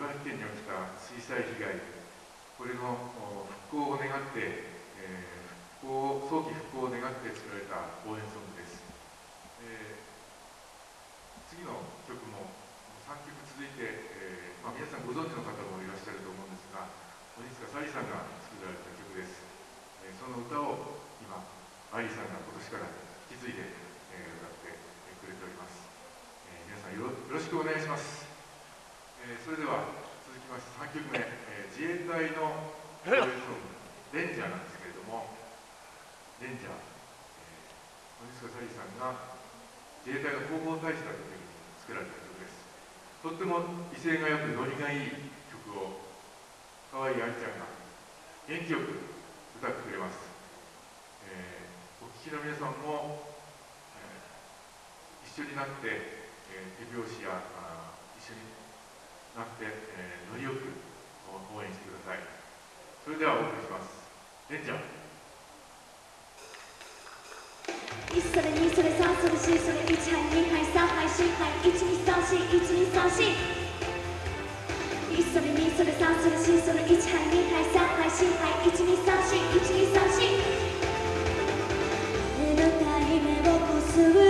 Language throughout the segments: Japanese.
茨城県に起きた水災被害これの復興を願って、えー、復興早期復興を願って作られた応援ソングです、えー、次の曲も3曲続いて、えーまあ、皆さんご存知の方もいらっしゃると思うんですが鬼塚沙莉さんが作られた曲です、えー、その歌を今愛理さんが今年から引き継いで、えー、歌ってくれております、えー、皆さんよろしくお願いします、えー、それでは続きまして3曲目、えー、自衛隊の応援ソング「レンジャー」なんですけれどもレンジャー、えー、鬼塚沙莉さんが自衛隊の広報大使だった時に作られた曲です。とっても威勢がよくノリがいい曲を可愛い愛ちゃんが元気よく歌ってくれます、えー、お聴きの皆さんも、えー、一緒になって、えー、手拍子や一緒になって、えー、ノリよく応援してください。それではお送りします。レンちゃん1それ2それ3それ4それ1杯2杯3杯4杯12341234 1それ2それ3それ4それ1杯2杯3杯4杯12341234眠たい目をこすっ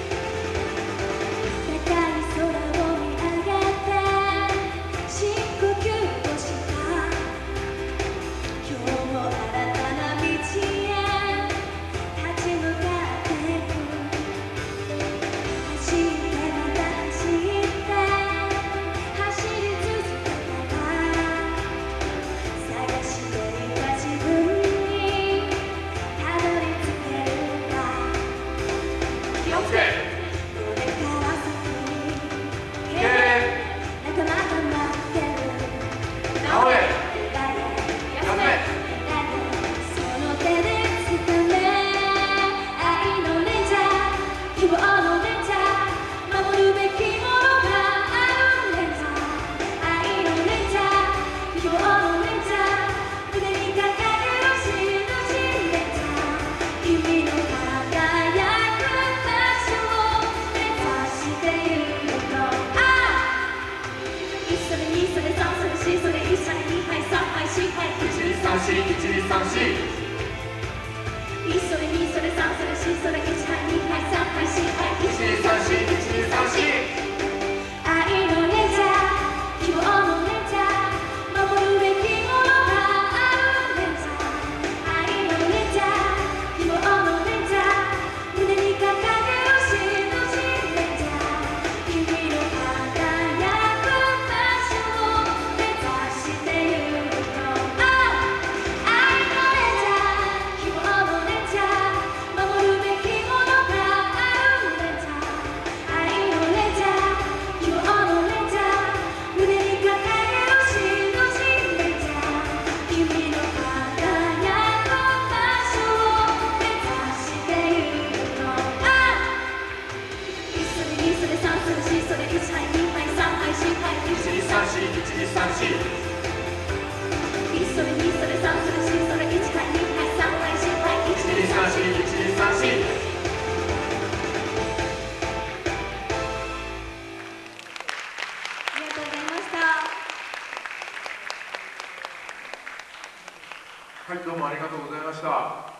4 1 2 3 4はいどうもありがとうございました。